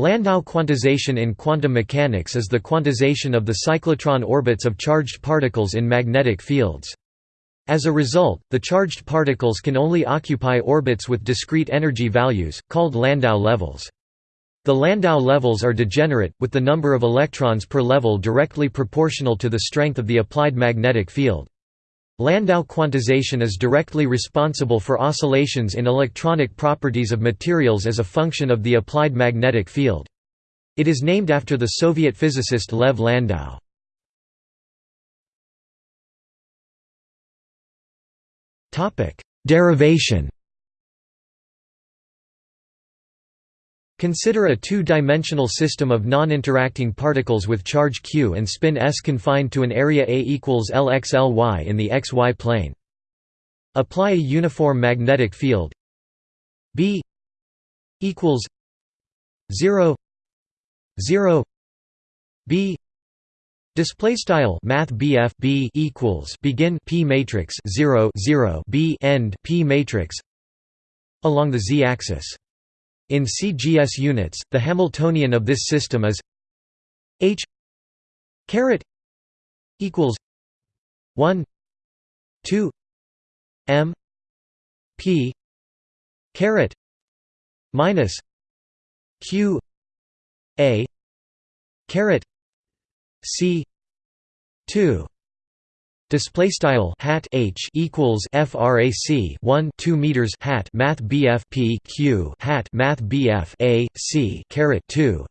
Landau quantization in quantum mechanics is the quantization of the cyclotron orbits of charged particles in magnetic fields. As a result, the charged particles can only occupy orbits with discrete energy values, called Landau levels. The Landau levels are degenerate, with the number of electrons per level directly proportional to the strength of the applied magnetic field. Landau quantization is directly responsible for oscillations in electronic properties of materials as a function of the applied magnetic field. It is named after the Soviet physicist Lev Landau. Derivation Consider a two-dimensional system of non-interacting particles with charge q and spin s confined to an area A equals Lx in the xy plane. Apply a uniform magnetic field B equals 0 0 B Display style Math BF B equals begin P matrix 0 0 B end P matrix along the z-axis. In CGS units, the Hamiltonian of this system is H caret equals 1 2 M P caret minus Q A caret C 2 Display style hat h equals frac 1 2 meters hat math bf p q hat math bf a c caret 2.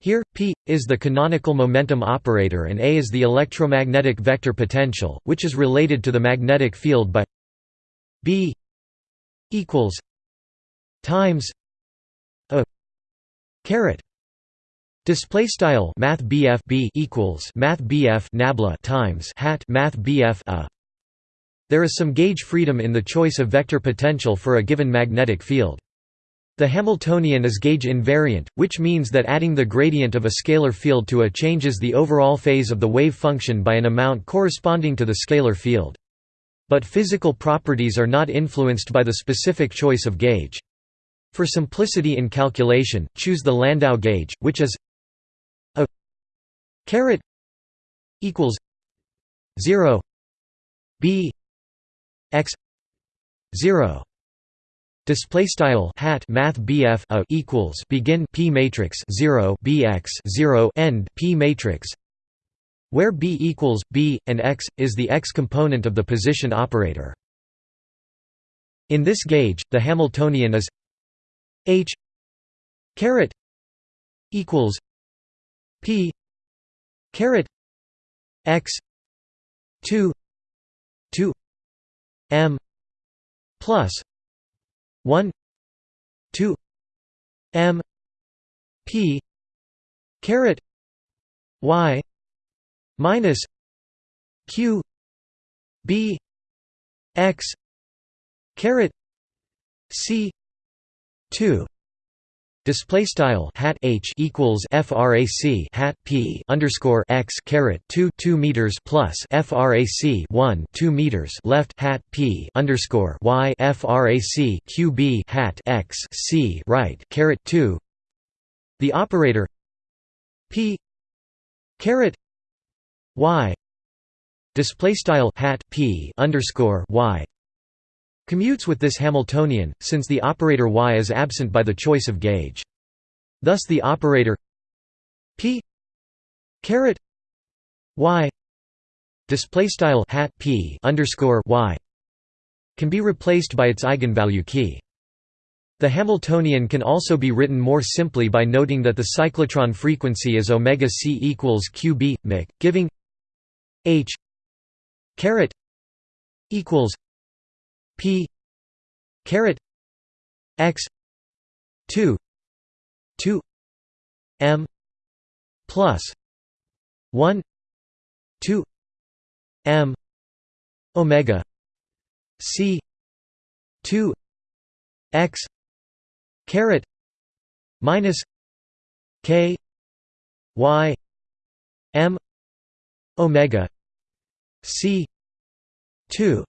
Here p is the canonical momentum operator and a is the electromagnetic vector potential, which is related to the magnetic field by b equals times a caret Display style Math BF B equals Math BF nabla times hat Math BF a. There is some gauge freedom in the choice of vector potential for a given magnetic field. The Hamiltonian is gauge invariant, which means that adding the gradient of a scalar field to A changes the overall phase of the wave function by an amount corresponding to the scalar field. But physical properties are not influenced by the specific choice of gauge. For simplicity in calculation, choose the Landau gauge, which is caret equals 0 b x 0 Display style hat math BF a equals begin P matrix 0 BX 0 end P matrix where B equals B and X is the X component of the position operator. In this gauge, the Hamiltonian is H caret equals P caret x 2 2 m plus 1 2 m p caret y minus q b x caret c 2 Display style hat h equals frac hat p underscore x caret two two meters plus frac one two meters left hat p underscore y frac qb hat x c right caret two. The operator p caret y display style hat p underscore y commutes with this Hamiltonian, since the operator y is absent by the choice of gauge. Thus the operator p caret y display style hat p underscore y can be replaced by its eigenvalue key. The Hamiltonian can also be written more simply by noting that the cyclotron frequency is omega c equals qb mic, giving h caret equals p caret x 2 2 m plus 1 2 m omega c 2 x caret minus k y m omega c 2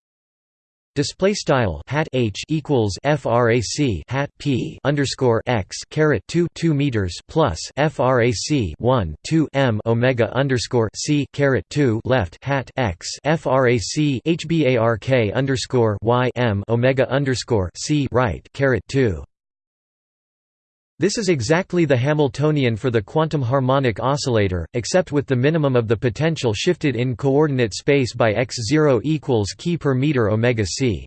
Display style hat h equals frac hat p underscore x caret two two meters plus frac one two m omega underscore c caret two left hat x frac hbark underscore y m omega underscore c right caret two. This is exactly the Hamiltonian for the quantum harmonic oscillator, except with the minimum of the potential shifted in coordinate space by x0 equals key per meter omega c.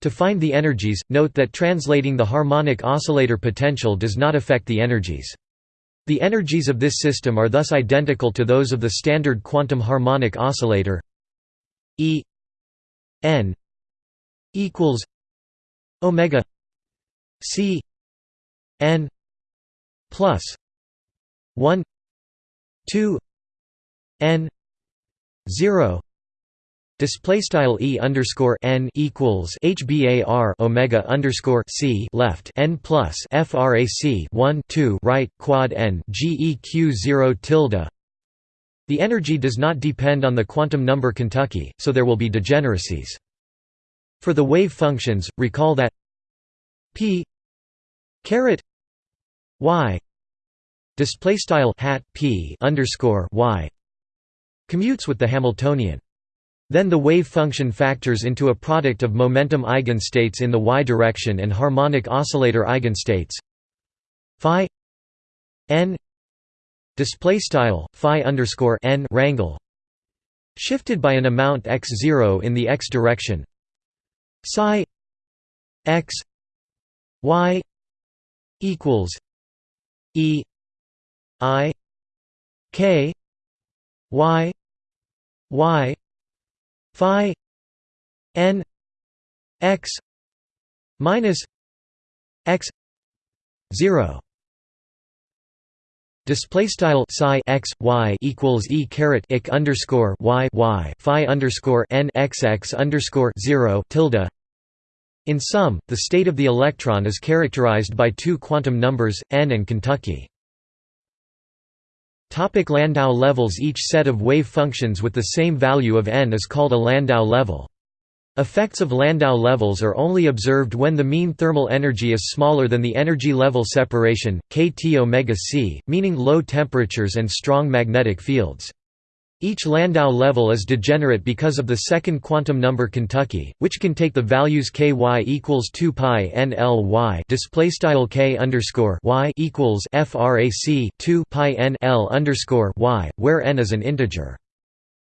To find the energies, note that translating the harmonic oscillator potential does not affect the energies. The energies of this system are thus identical to those of the standard quantum harmonic oscillator E n equals omega c n plus 1 2 n 0 Display style e underscore n equals hbar omega underscore c left n plus frac 1 2 right quad n geq 0 tilde. The energy does not depend on the quantum number Kentucky, so there will be degeneracies. For the wave functions, recall that p caret y display style hat p underscore y commutes with the Hamiltonian. Then the wave function factors into a product of momentum eigenstates in the y direction and harmonic oscillator eigenstates. Phi n display style phi underscore n rangle shifted by an amount x0 in the x direction. Psi x y equals E I K Y Y Phi N X minus X zero. Display style psi x y equals e caret ik underscore y y phi underscore n x x underscore zero tilde in sum, the state of the electron is characterized by two quantum numbers, n and Kentucky. Topic Landau levels Each set of wave functions with the same value of n is called a Landau level. Effects of Landau levels are only observed when the mean thermal energy is smaller than the energy level separation, kT omega c, meaning low temperatures and strong magnetic fields. Each Landau level is degenerate because of the second quantum number Kentucky, which can take the values ky equals 2 pi n l y display style k underscore y equals frac 2 pi n l underscore y, where n is an integer.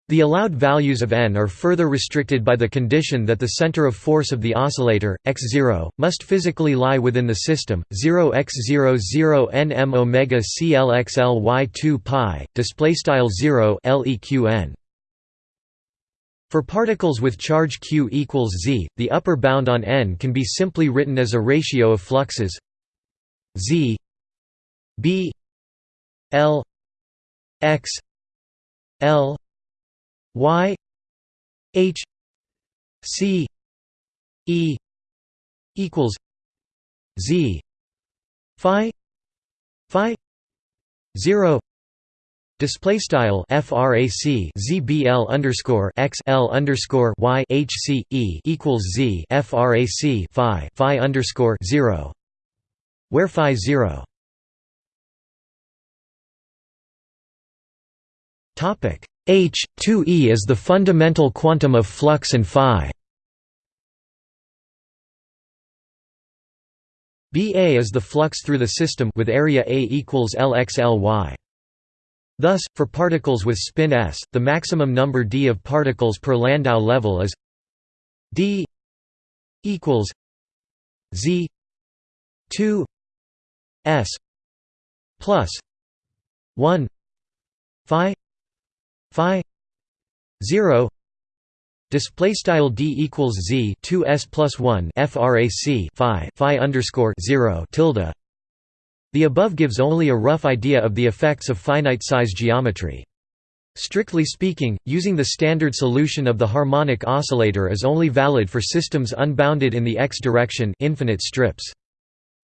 The allowed values of n are further restricted by the condition that the center of force of the oscillator, x0, must physically lie within the system. 0 x00 0 nm omega clxly 2 pi display style 0 leqn. For particles with charge q equals z, the upper bound on n can be simply written as a ratio of fluxes z b l x l y h c e equals z phi phi 0 Display style frac zbl underscore x l underscore y h c e equals z frac phi phi underscore zero, where phi zero. Topic H 2e is the fundamental quantum of flux and phi. Ba is the flux through the system with area A equals Lx Thus, for particles with spin s, the maximum number d of particles per Landau level is d equals z 2 s plus 1 phi phi 0 display style d equals z 2 s plus 1 frac phi phi underscore 0 tilde the above gives only a rough idea of the effects of finite size geometry Strictly speaking, using the standard solution of the harmonic oscillator is only valid for systems unbounded in the x direction infinite strips.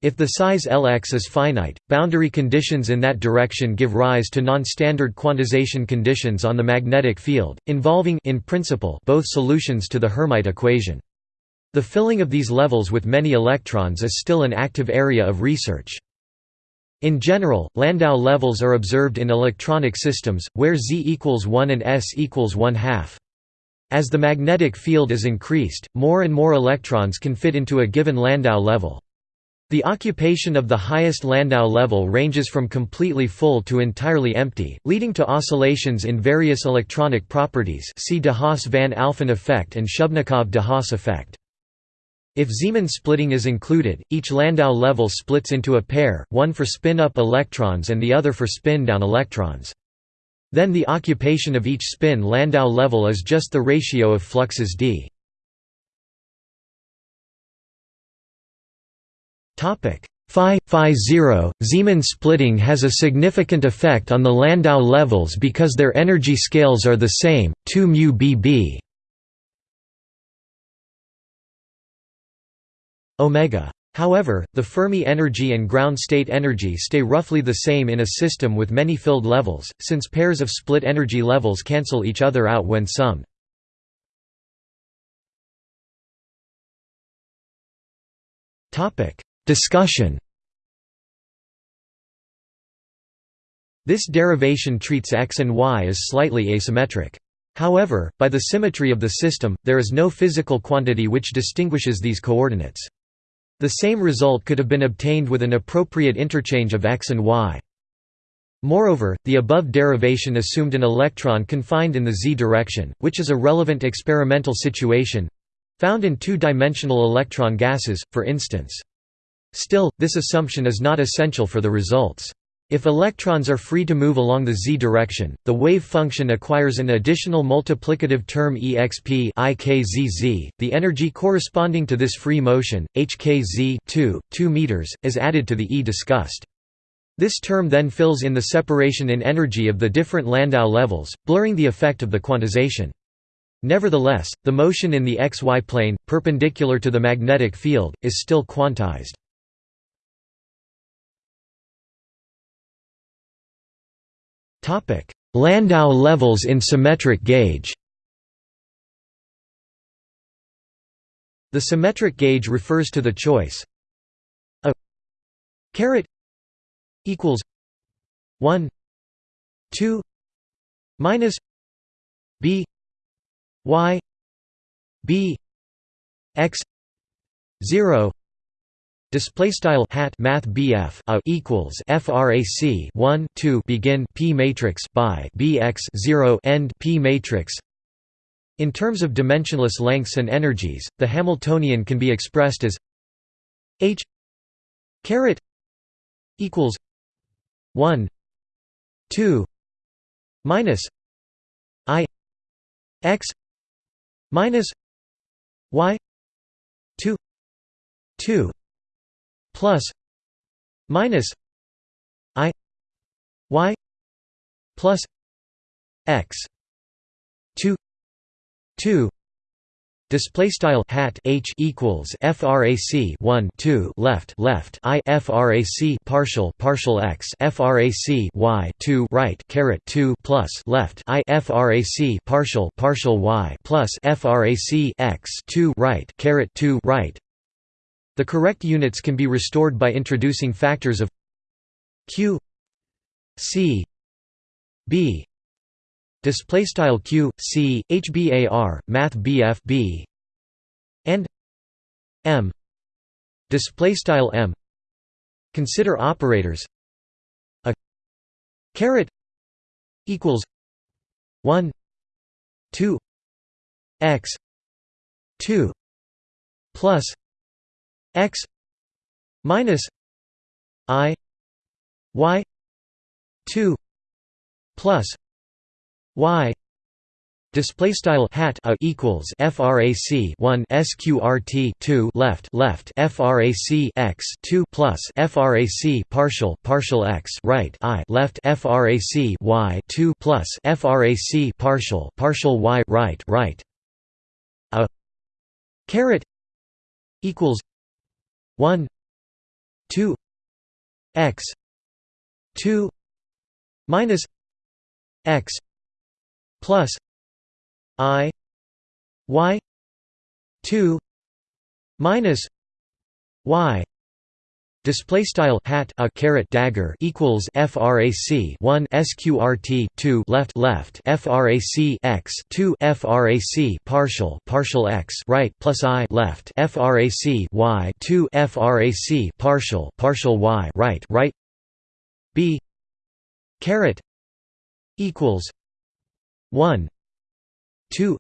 If the size Lx is finite, boundary conditions in that direction give rise to non-standard quantization conditions on the magnetic field, involving in principle both solutions to the Hermite equation. The filling of these levels with many electrons is still an active area of research. In general, Landau levels are observed in electronic systems, where Z equals 1 and S equals 1 half. As the magnetic field is increased, more and more electrons can fit into a given Landau level. The occupation of the highest Landau level ranges from completely full to entirely empty, leading to oscillations in various electronic properties see de Haas-van Alphen effect and Shubnikov-de Haas effect. If Zeeman splitting is included, each Landau level splits into a pair, one for spin-up electrons and the other for spin-down electrons. Then the occupation of each spin Landau level is just the ratio of fluxes d. Phi phi 0 Zeeman splitting has a significant effect on the Landau levels because their energy scales are the same 2 mu bb omega. However, the Fermi energy and ground state energy stay roughly the same in a system with many filled levels, since pairs of split energy levels cancel each other out when summed. Discussion This derivation treats x and y as slightly asymmetric. However, by the symmetry of the system, there is no physical quantity which distinguishes these coordinates. The same result could have been obtained with an appropriate interchange of x and y. Moreover, the above derivation assumed an electron confined in the z direction, which is a relevant experimental situation—found in two-dimensional electron gases, for instance. Still, this assumption is not essential for the results. If electrons are free to move along the z direction, the wave function acquires an additional multiplicative term exp ikzz. The energy corresponding to this free motion, hkz 2, 2 meters, is added to the E discussed. This term then fills in the separation in energy of the different Landau levels, blurring the effect of the quantization. Nevertheless, the motion in the xy plane, perpendicular to the magnetic field, is still quantized. Landau levels in symmetric gauge The symmetric gauge refers to the choice a caret equals 1 2 minus b y b x 0 Display style hat math BF a equals frac 1 2 begin p matrix by bx 0 end p matrix. In terms of dimensionless lengths and energies, the Hamiltonian can be expressed as h caret equals 1 2 minus i x minus y 2 2 plus minus i y plus x 2 2 Display style hat h equals frac 1 2 left left i frac partial partial x frac y 2 right caret 2 plus left i frac partial partial y plus frac x 2 right caret 2 right the correct units can be restored by introducing factors of q c b. Display style q c hbar math bf b. And m. Display style m. Consider operators. A caret equals 1 2 x 2 plus x minus i y 2 plus y Display style hat a equals frac 1 sqrt 2 left left frac x 2 plus frac partial partial x right i left frac y 2 plus frac partial partial y right right a caret equals 1 2 x 2 minus x plus i y 2 minus y display style hat a caret dagger equals frac 1 sqrt 2 left left frac x 2 frac partial partial x right plus i left frac y 2 frac partial partial y right right. B caret equals 1 2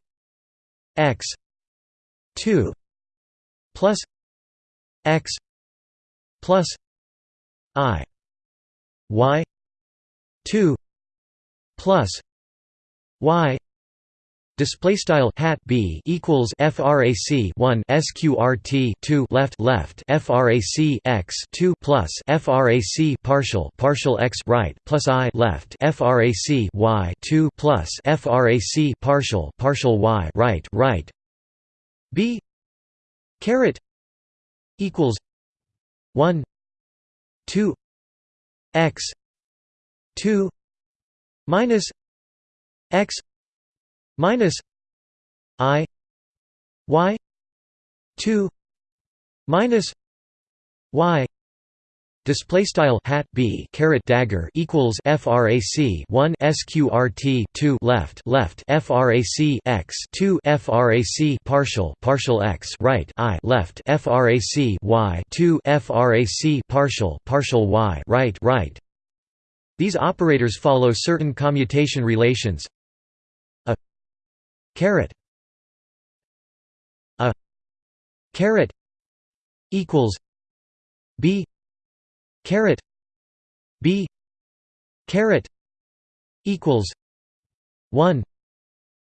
x 2 plus x plus i y 2 plus y Display style hat b equals frac 1 sqrt 2 left left frac x 2 plus frac partial partial x right plus i left frac y 2 plus frac partial partial y right right b caret equals 1 2 x 2 minus x minus i y 2 minus y Display style hat b caret dagger equals frac 1 sqrt 2 left left frac x 2 frac partial partial x right i left frac y 2 frac partial partial y right right. These operators follow certain commutation relations. A caret a caret equals b caret. B. Caret equals 1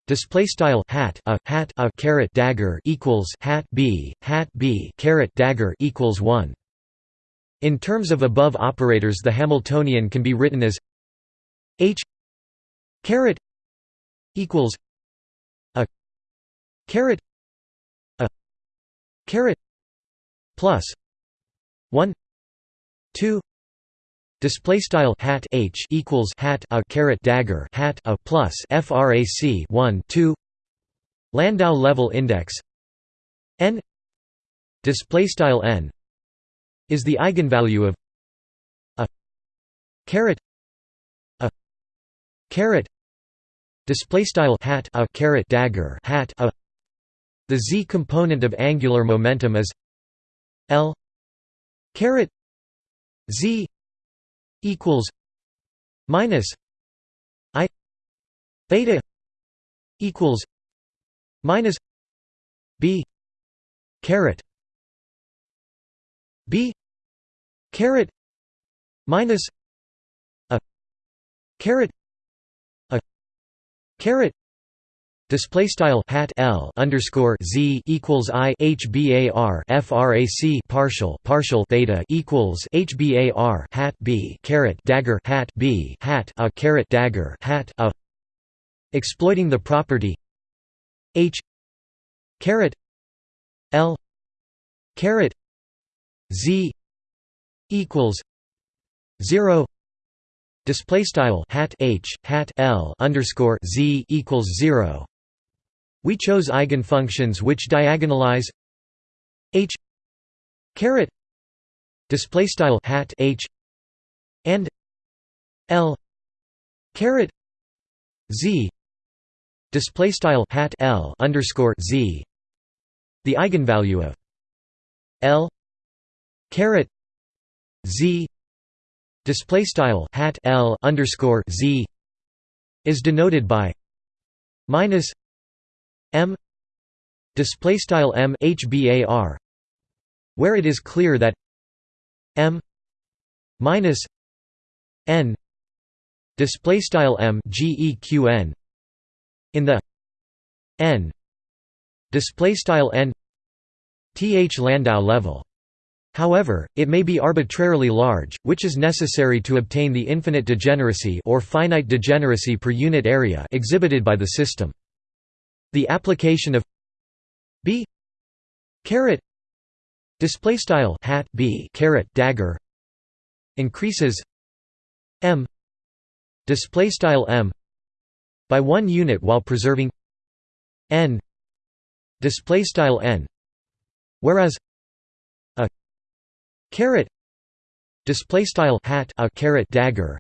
display style hat a hat a caret dagger equals hat b hat b caret dagger equals 1 in terms of above operators the hamiltonian can be written as h. Caret equals a. Caret a. Caret plus 1 2 display style hat h equals hat a caret dagger hat a plus frac 1 2 landau level index. N. Display style n. Is the eigenvalue of a caret a caret display style hat a caret dagger hat a. The z component of angular momentum is l. Caret z equals minus i theta equals minus b caret b caret minus a caret a caret Display style hat L underscore Z equals I HBAR FRAC partial partial theta equals HBAR hat B caret dagger hat B hat a caret dagger hat a. Exploiting the property. H caret L caret Z equals zero. Display style hat H hat L underscore Z equals zero we chose eigenfunctions which diagonalize h caret display style hat h and l caret z display style hat l underscore z. The eigenvalue of l caret z display style hat l underscore z is denoted by minus m display style m hbar where it is clear that m minus n display style m geqn in the n display style n th landau level However, it may be arbitrarily large, which is necessary to obtain the infinite degeneracy or finite degeneracy per unit area exhibited by the system. The application of b caret display style hat b caret dagger increases m display style m by 1 unit while preserving n display style n whereas a caret display style hat a caret dagger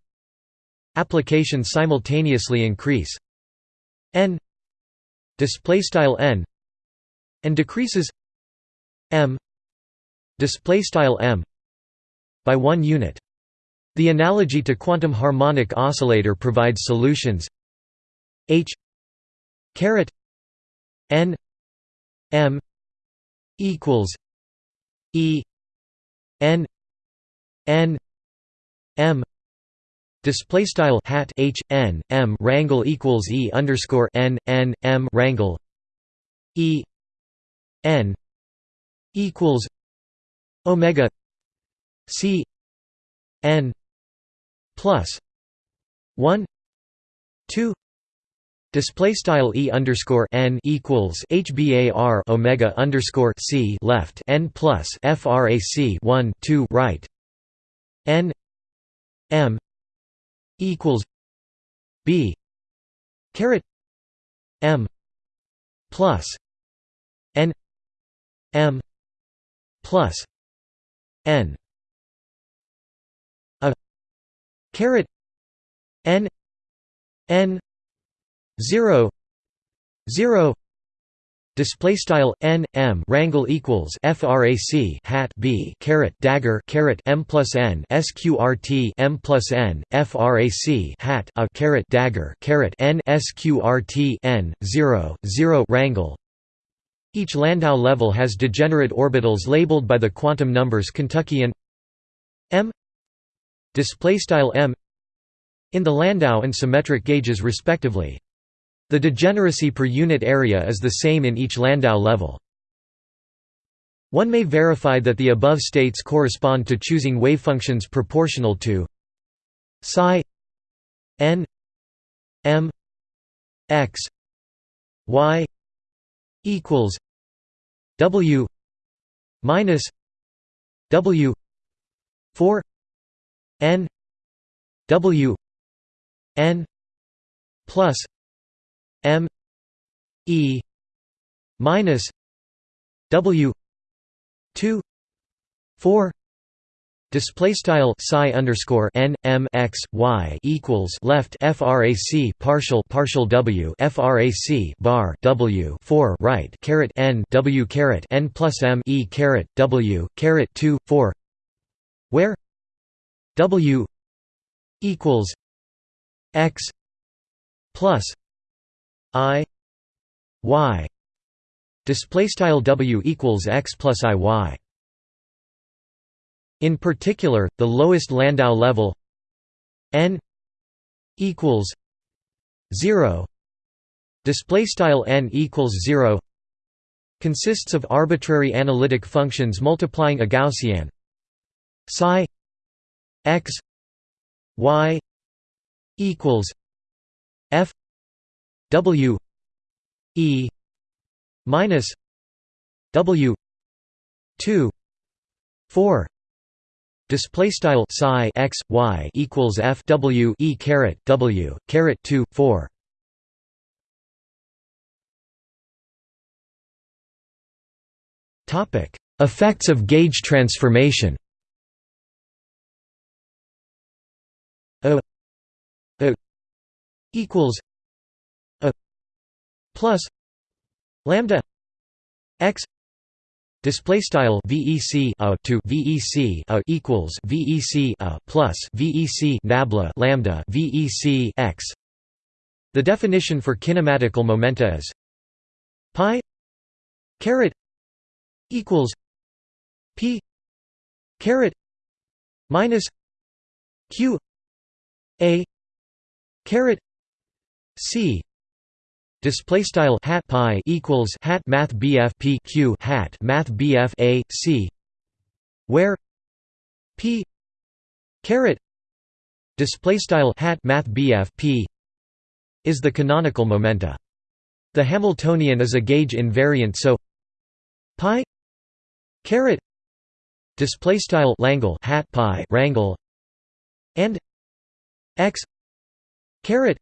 applications simultaneously increase n display style n and decreases m display style m by 1 unit. The analogy to quantum harmonic oscillator provides solutions. H caret n m equals e n n m display style hat h n m rangle equals e underscore n n m rangle e n equals omega c n plus 1 2 Display style e underscore n equals hbar omega underscore c left n plus frac 1 2 right. N m equals b caret m plus n m plus n a caret n n 0 0 display style n m rangle equals frac hat b caret dagger caret m plus n sqrt m plus n frac hat a caret dagger caret n sqrt n 0 0 rangle each Landau level has degenerate orbitals labeled by the quantum numbers Kentucky and m. Display style m. In the Landau and symmetric gauges respectively the degeneracy per unit area is the same in each Landau level. One may verify that the above states correspond to choosing wavefunctions proportional to psi n m x y equals w minus w 4 n w n plus E minus W two four Display style psi underscore n m x y equals left frac partial partial w frac bar w four right caret n w caret n plus m e caret w caret two four where w equals x plus i y. Display style w equals x plus i y. In particular the lowest landau level n equals 0 display style n equals 0 consists of arbitrary analytic functions multiplying a gaussian psi x y equals f W E minus W two four Display style psi x y equals f w e caret w caret two four. Topic: Effects of gauge transformation. A A equals plus lambda x display style vec a to vec a equals vec a plus vec nabla lambda vec x. The definition for kinematical momenta is pi caret equals p caret minus q a caret c Display style hat pi equals hat math bf p q hat math bf a c, where p caret display style hat math bf p is the canonical momenta. The Hamiltonian is a gauge invariant, so pi caret display style langle hat pi rangle and x caret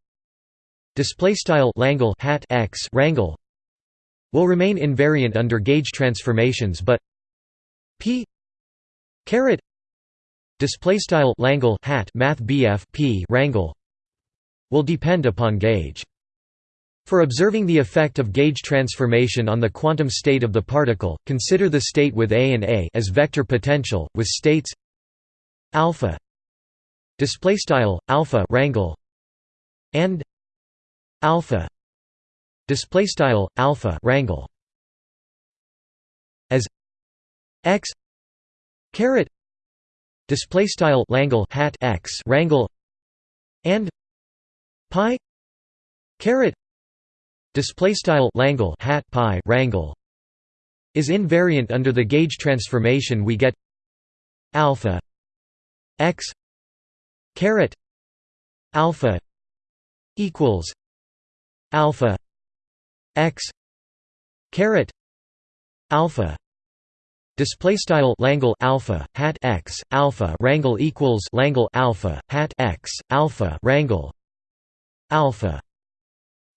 display style langle hat x rangle will remain invariant under gauge transformations but p caret display style langle hat math p rangle will depend upon gauge. For observing the effect of gauge transformation on the quantum state of the particle, consider the state with A and A as vector potential, with states alpha display style alpha rangle and alpha display style alpha rangle as x caret display style langle hat x rangle and pi caret display style langle hat pi rangle is invariant under the gauge transformation we get alpha x caret alpha equals alpha x caret alpha display style langle alpha hat x alpha rangle equals langle alpha hat x alpha rangle alpha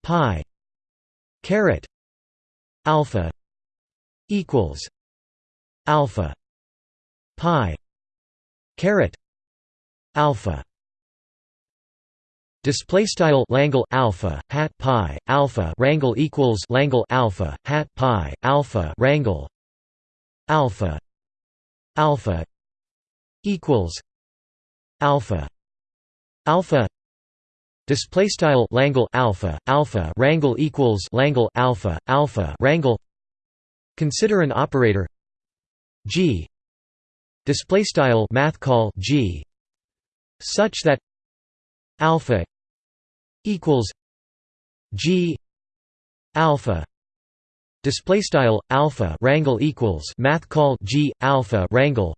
pi caret alpha equals alpha pi caret alpha display style langle alpha hat pi alpha rangle equals langle alpha hat pi alpha rangle alpha alpha equals alpha alpha display style langle alpha alpha rangle equals langle alpha alpha rangle consider an operator g display style math call g such that alpha equals g alpha display style alpha rangle equals math call g alpha rangle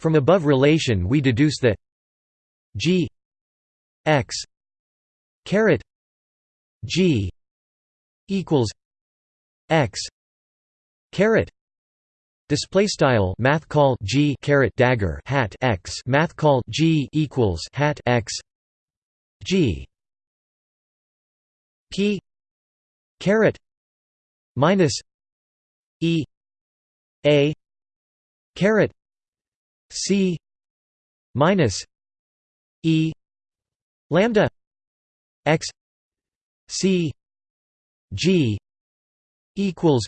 from above relation we deduce that g x caret G equals X caret Display style math call G caret dagger hat X math call G equals hat X G P caret minus E A caret C minus E lambda x c g equals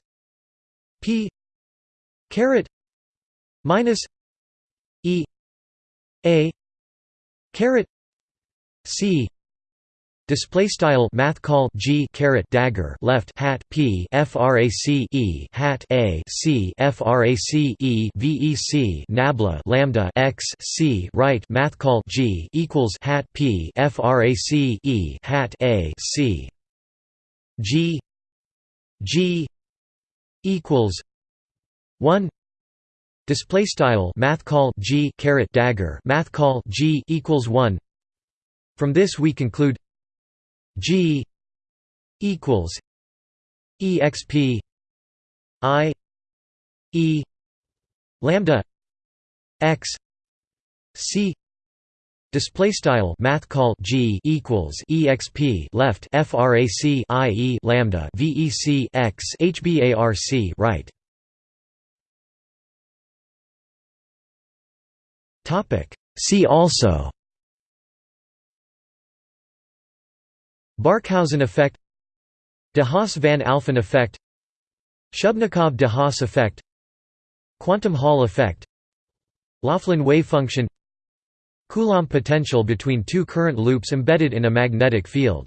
p caret minus e a caret c Display style math call G caret dagger left hat P frac E hat A C frac E VEC nabla lambda x C right math call G equals hat P frac E hat A C. G G equals one. Display style math call G caret dagger math call G equals one. From this we conclude G equals exp i e lambda x c Display style math call G equals exp left frac i e lambda vec x hbarc right. Topic See also Barkhausen effect De Haas-Van Alphen effect Shubnikov-de Haas effect Quantum Hall effect Laughlin wave function Coulomb potential between two current loops embedded in a magnetic field